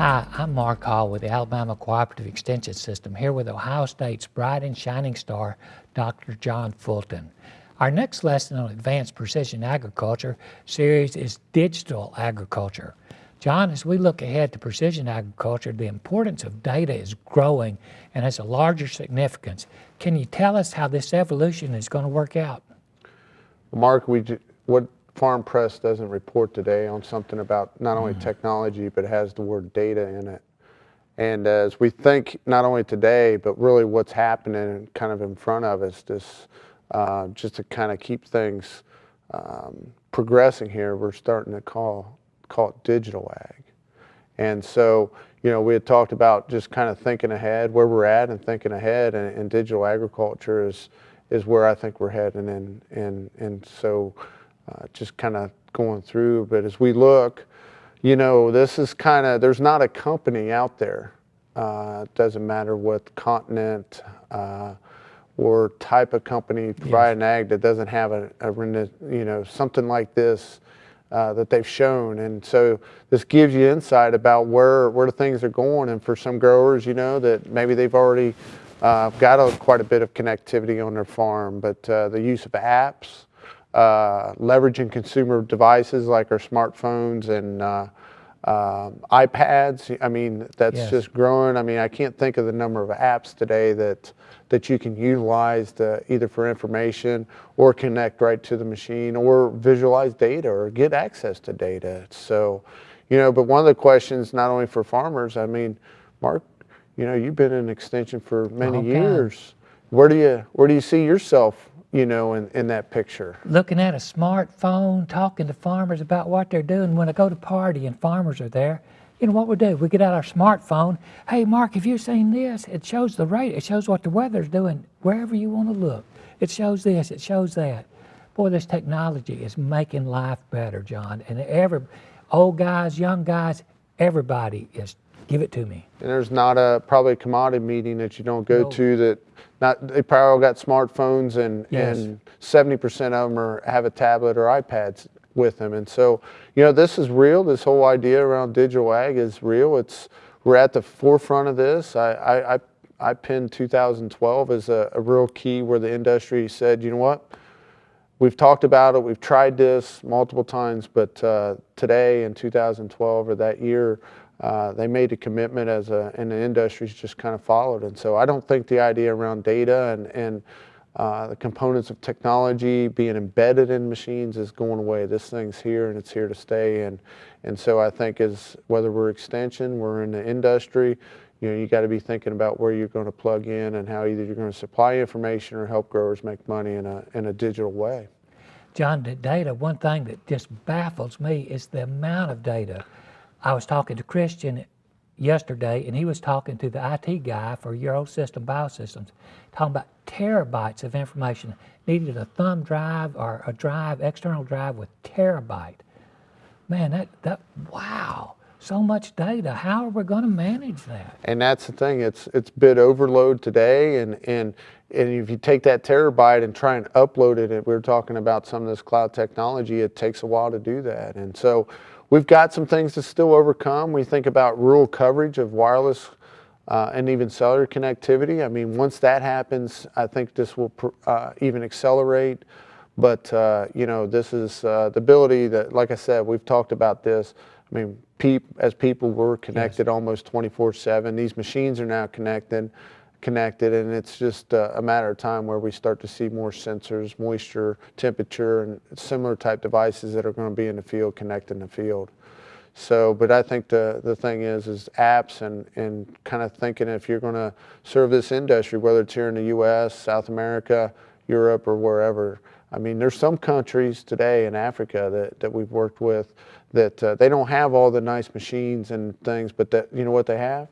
Hi, I'm Mark Hall with the Alabama Cooperative Extension System here with Ohio State's bright and shining star, Dr. John Fulton. Our next lesson on Advanced Precision Agriculture series is Digital Agriculture. John, as we look ahead to precision agriculture, the importance of data is growing and has a larger significance. Can you tell us how this evolution is going to work out? Mark, we, what Farm Press doesn't report today on something about not only mm. technology, but has the word data in it. And as we think not only today, but really what's happening kind of in front of us, this uh, just to kind of keep things um, progressing here, we're starting to call call it digital ag. And so, you know, we had talked about just kind of thinking ahead, where we're at, and thinking ahead, and, and digital agriculture is is where I think we're heading, and and and so uh, just kind of going through. But as we look, you know, this is kind of, there's not a company out there, uh, it doesn't matter what continent uh, or type of company providing yes. ag that doesn't have a, a, you know, something like this uh, that they've shown. And so this gives you insight about where, where the things are going. And for some growers, you know, that maybe they've already uh, got a, quite a bit of connectivity on their farm, but uh, the use of apps, uh, leveraging consumer devices like our smartphones and uh, uh, iPads. I mean, that's yes. just growing. I mean, I can't think of the number of apps today that that you can utilize to, either for information or connect right to the machine or visualize data or get access to data. So, you know, but one of the questions, not only for farmers, I mean, Mark, you know, you've been in extension for many okay. years. Where do you where do you see yourself you know, in, in that picture. Looking at a smartphone, talking to farmers about what they're doing. When I go to party and farmers are there, you know what we do? We get out our smartphone. Hey, Mark, have you seen this? It shows the rate. It shows what the weather's doing wherever you want to look. It shows this. It shows that. Boy, this technology is making life better, John. And every old guys, young guys, everybody is give it to me. And there's not a probably a commodity meeting that you don't go no. to that not they probably all got smartphones and yes. and 70% of them are have a tablet or iPads with them. And so, you know, this is real. This whole idea around digital ag is real. It's we're at the forefront of this. I I, I, I pinned 2012 as a, a real key where the industry said, you know what, we've talked about it, we've tried this multiple times, but uh, today in 2012 or that year, uh, they made a commitment as a, and the industry's just kind of followed. And so I don't think the idea around data and, and uh, the components of technology being embedded in machines is going away. This thing's here and it's here to stay. And, and so I think as whether we're extension, we're in the industry, you know, you got to be thinking about where you're going to plug in and how either you're going to supply information or help growers make money in a, in a digital way. John, the data, one thing that just baffles me is the amount of data I was talking to Christian yesterday, and he was talking to the IT guy for Eurosystem Biosystems, talking about terabytes of information. Needed a thumb drive or a drive, external drive with terabyte. Man, that, that wow, so much data. How are we going to manage that? And that's the thing. It's it's bit overload today, and and and if you take that terabyte and try and upload it, and we are talking about some of this cloud technology, it takes a while to do that. And so We've got some things to still overcome. We think about rural coverage of wireless uh, and even cellular connectivity. I mean, once that happens, I think this will uh, even accelerate. But, uh, you know, this is uh, the ability that, like I said, we've talked about this. I mean, peop as people were connected yes. almost 24-7. These machines are now connected connected and it's just uh, a matter of time where we start to see more sensors, moisture, temperature and similar type devices that are going to be in the field connecting the field. So, but I think the, the thing is, is apps and, and kind of thinking if you're going to serve this industry, whether it's here in the U.S., South America, Europe, or wherever. I mean, there's some countries today in Africa that, that we've worked with that uh, they don't have all the nice machines and things, but that, you know what they have?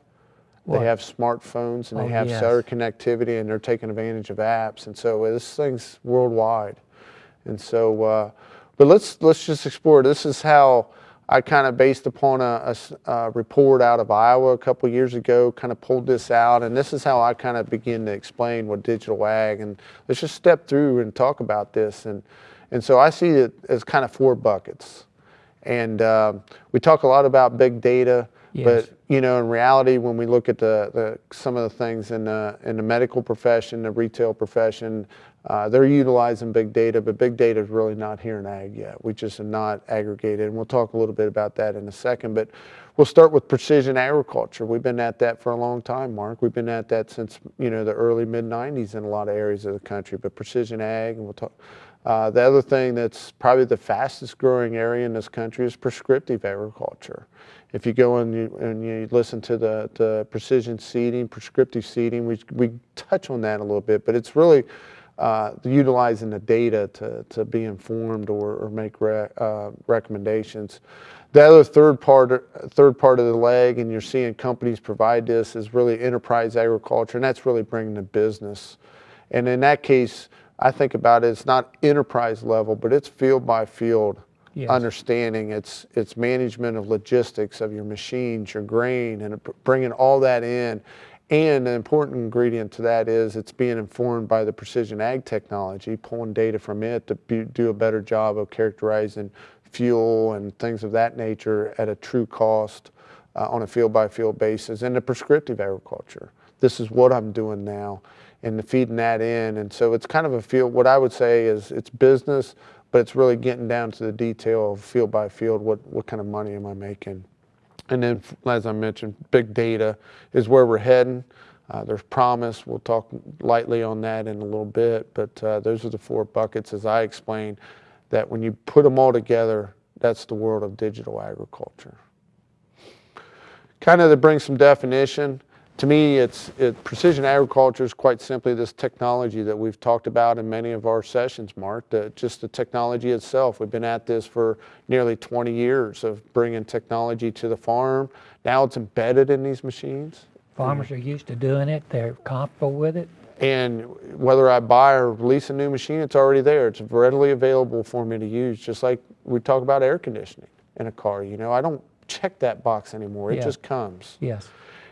They have smartphones and they oh, have yes. cellular connectivity and they're taking advantage of apps. And so uh, this thing's worldwide. And so, uh, but let's, let's just explore. This is how I kind of based upon a, a, a, report out of Iowa a couple years ago, kind of pulled this out. And this is how I kind of begin to explain what digital ag. And let's just step through and talk about this. And, and so I see it as kind of four buckets. And uh, we talk a lot about big data. Yes. But you know, in reality, when we look at the, the some of the things in the in the medical profession, the retail profession, uh, they're utilizing big data, but big data is really not here in ag yet. We just are not aggregated, and we'll talk a little bit about that in a second. But we'll start with precision agriculture. We've been at that for a long time, Mark. We've been at that since you know the early mid '90s in a lot of areas of the country. But precision ag, and we'll talk. Uh, the other thing that's probably the fastest growing area in this country is prescriptive agriculture. If you go and you, and you listen to the, the precision seeding, prescriptive seeding, we, we touch on that a little bit, but it's really uh, utilizing the data to, to be informed or, or make re, uh, recommendations. The other third part, third part of the leg, and you're seeing companies provide this, is really enterprise agriculture, and that's really bringing the business. And in that case, I think about it, it's not enterprise level, but it's field by field Yes. understanding. It's, it's management of logistics of your machines, your grain, and bringing all that in. And an important ingredient to that is it's being informed by the precision ag technology, pulling data from it to be, do a better job of characterizing fuel and things of that nature at a true cost uh, on a field by field basis. And the prescriptive agriculture. This is what I'm doing now and feeding that in. And so it's kind of a field, what I would say is it's business, but it's really getting down to the detail of field by field, what, what kind of money am I making? And then, as I mentioned, big data is where we're heading. Uh, there's promise. We'll talk lightly on that in a little bit, but uh, those are the four buckets, as I explained, that when you put them all together, that's the world of digital agriculture. Kind of to bring some definition, to me, it's it, precision agriculture is quite simply this technology that we've talked about in many of our sessions, Mark. The, just the technology itself. We've been at this for nearly 20 years of bringing technology to the farm. Now it's embedded in these machines. Farmers are used to doing it. They're comfortable with it. And whether I buy or lease a new machine, it's already there. It's readily available for me to use, just like we talk about air conditioning in a car. You know, I don't check that box anymore. It Yeah. just comes. Yes.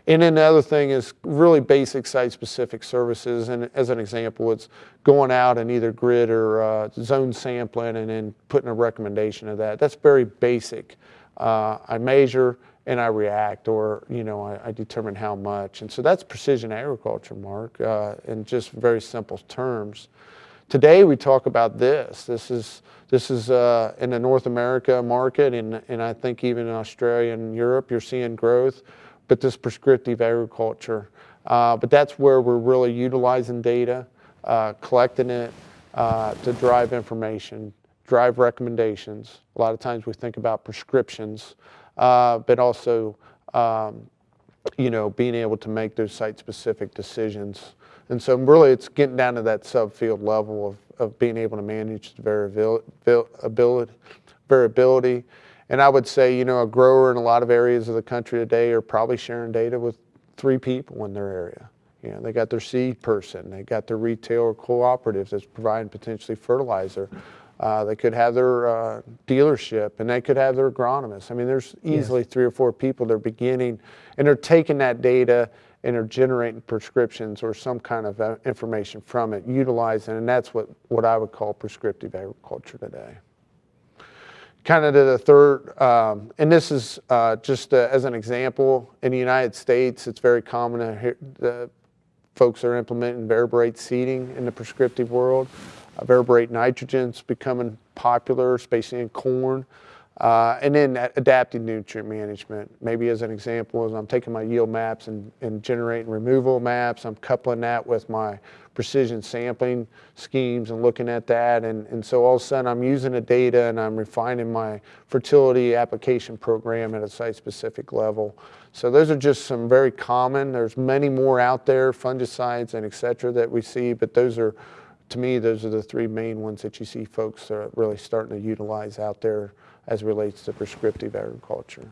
And then the other thing is really basic site-specific services. And as an example, it's going out and either grid or uh, zone sampling and then putting a recommendation of that. That's very basic. Uh, I measure and I react, or you know, I, I determine how much. And so that's precision agriculture, Mark, uh, in just very simple terms. Today we talk about this. This is this is uh, in the North America market, and and I think even in Australia and Europe, you're seeing growth but this prescriptive agriculture. Uh, but that's where we're really utilizing data, uh, collecting it uh, to drive information, drive recommendations. A lot of times we think about prescriptions, uh, but also, um, you know, being able to make those site-specific decisions. And so really it's getting down to that subfield level of, of being able to manage the variability, variability and I would say, you know, a grower in a lot of areas of the country today are probably sharing data with three people in their area. You know, they got their seed person, they got their retail or cooperatives that's providing potentially fertilizer. Uh, they could have their uh, dealership and they could have their agronomist. I mean, there's easily yes. three or four people they're beginning and they're taking that data and are generating prescriptions or some kind of uh, information from it, utilizing, and that's what, what I would call prescriptive agriculture today kind of to the third, um, and this is uh, just uh, as an example, in the United States, it's very common to hear the folks are implementing variable seeding in the prescriptive world. Uh, variable nitrogen's becoming popular, especially in corn. Uh, and then adaptive nutrient management. Maybe as an example, as I'm taking my yield maps and, and generating removal maps, I'm coupling that with my precision sampling schemes and looking at that. And, and so all of a sudden I'm using the data and I'm refining my fertility application program at a site-specific level. So those are just some very common, there's many more out there, fungicides and et cetera that we see, but those are, to me, those are the three main ones that you see folks are really starting to utilize out there as relates to prescriptive agriculture.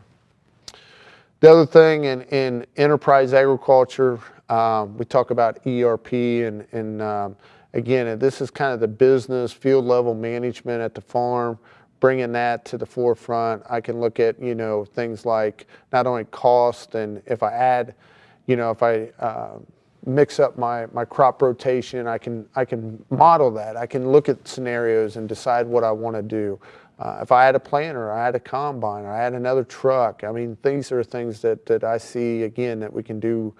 The other thing in, in enterprise agriculture, um, we talk about ERP and, and um, again, this is kind of the business field level management at the farm, bringing that to the forefront. I can look at, you know, things like not only cost and if I add, you know, if I uh, mix up my, my crop rotation, I can, I can model that. I can look at scenarios and decide what I want to do. Uh, if I had a planter, I had a combine, I had another truck. I mean, these are things that, that I see again that we can do.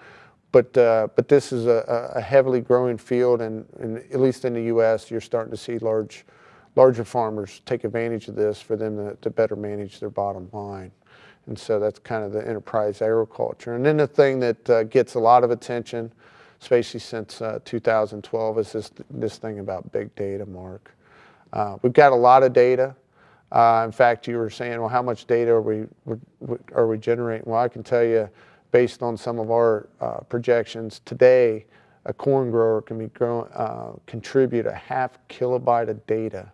But uh, but this is a, a heavily growing field, and, and at least in the U.S., you're starting to see large larger farmers take advantage of this for them to, to better manage their bottom line. And so that's kind of the enterprise agriculture. And then the thing that uh, gets a lot of attention, especially since uh, 2012, is this, this thing about big data, Mark. Uh, we've got a lot of data. Uh, in fact, you were saying, well, how much data are we, are we generating? Well, I can tell you, based on some of our uh, projections today, a corn grower can be grow, uh, contribute a half kilobyte of data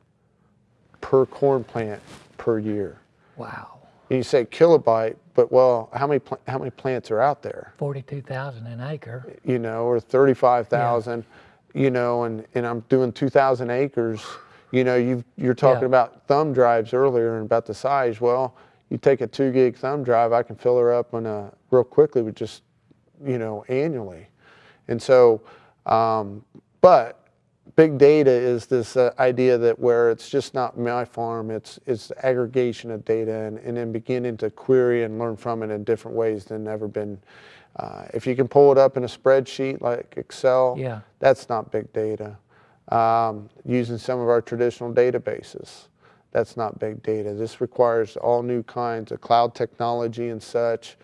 per corn plant per year. Wow. And you say kilobyte, but well, how many pl- how many plants are out there? 42,000 an acre. You know, or 35,000, you know, and, and I'm doing 2,000 acres. You know, you you're talking Yeah. about thumb drives earlier and about the size. Well, you take a two gig thumb drive, I can fill her up on a, real quickly with just, you know, annually. And so, um, but big data is this uh, idea that where it's just not my farm, it's it's the aggregation of data and, and then beginning to query and learn from it in different ways than ever been. Uh, if you can pull it up in a spreadsheet like Excel, Yeah. that's not big data. Um, using some of our traditional databases, that's not big data. This requires all new kinds of cloud technology and such.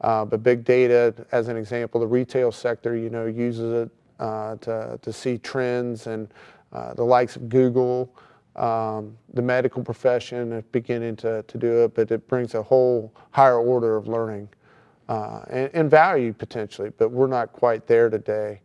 Uh, but big data, as an example, the retail sector, you know, uses it uh, to, to see trends and uh, the likes of Google, um, the medical profession is beginning to, to do it, but it brings a whole higher order of learning uh, and, and value potentially, but we're not quite there today.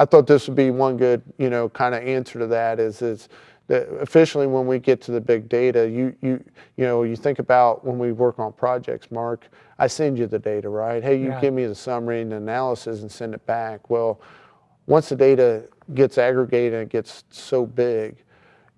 I thought this would be one good, you know, kind of answer to that is, is that officially when we get to the big data, you, you, you know, you think about when we work on projects, Mark, I send you the data, right? Hey, you Right. give me the summary and the analysis and send it back. Well, once the data gets aggregated and it gets so big,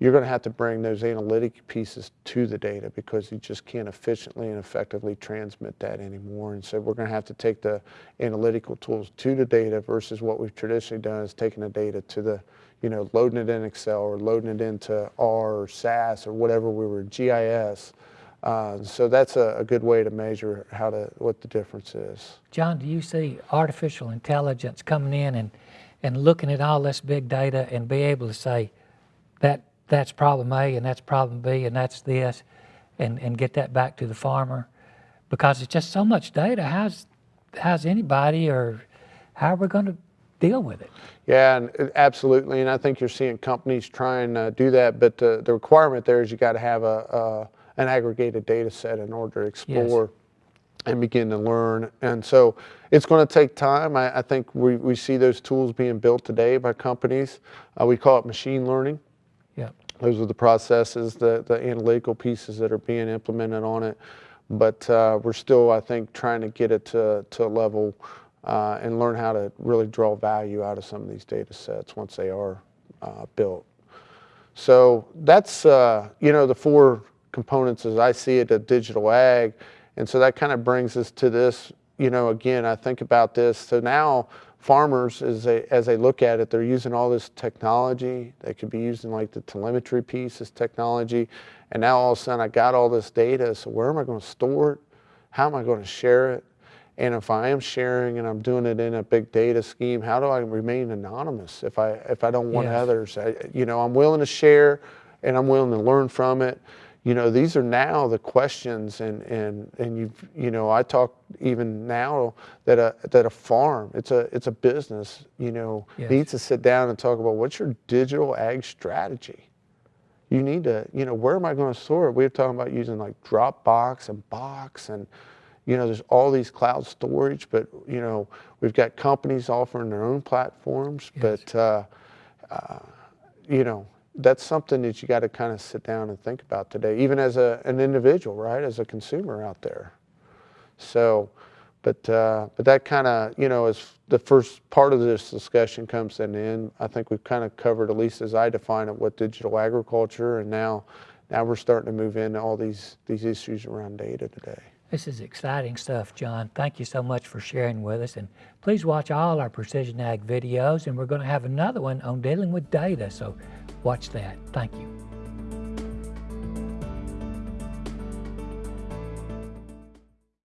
you're going to have to bring those analytic pieces to the data because you just can't efficiently and effectively transmit that anymore. And so we're going to have to take the analytical tools to the data versus what we've traditionally done is taking the data to the, you know, loading it in Excel or loading it into R or SAS or whatever we were, GIS. Uh, so that's a, a good way to measure how to, what the difference is. John, do you see artificial intelligence coming in and, and looking at all this big data and be able to say that that's problem A and that's problem B and that's this and, and get that back to the farmer? Because it's just so much data. How's, how's anybody or how are we going to deal with it? Yeah, and uh, absolutely, and I think you're seeing companies try and uh, do that, but the, the requirement there is you got to have a, an aggregated data set in order to explore and begin to learn. And so it's going to take time. I, I think we, we see those tools being built today by companies. Uh, we call it machine learning. Yeah. Those are the processes, the, the analytical pieces that are being implemented on it. But uh, we're still, I think, trying to get it to, to a level uh, and learn how to really draw value out of some of these data sets once they are uh, built. So that's, uh, you know, the four components as I see it of digital ag. And so that kind of brings us to this, you know, again, I think about this. So now farmers, as they, as they look at it, they're using all this technology. They could be using like the telemetry piece, this technology. And now all of a sudden I got all this data. So where am I going to store it? How am I going to share it? And if I am sharing and I'm doing it in a big data scheme, how do I remain anonymous if I if I don't want Yes. others? I, you know, I'm willing to share, and I'm willing to learn from it. You know, these are now the questions, and and and you've, you know, I talk even now that a that a farm, it's a it's a business, you know, Yes. needs to sit down and talk about what's your digital ag strategy you need to, you know, where am I going to store it? We are talking about using like Dropbox and Box and, you know, there's all these cloud storage, but, you know, we've got companies offering their own platforms, Yes. but, uh, uh, you know, that's something that you got to kind of sit down and think about today, even as a, an individual, right, as a consumer out there. So, but uh, but that kind of you know as the first part of this discussion comes an end. I think we've kind of covered at least as I define it what digital agriculture, and now now we're starting to move into all these these issues around data today. This is exciting stuff, John. Thank you so much for sharing with us. And please watch all our Precision Ag videos. And we're going to have another one on dealing with data. So watch that. Thank you.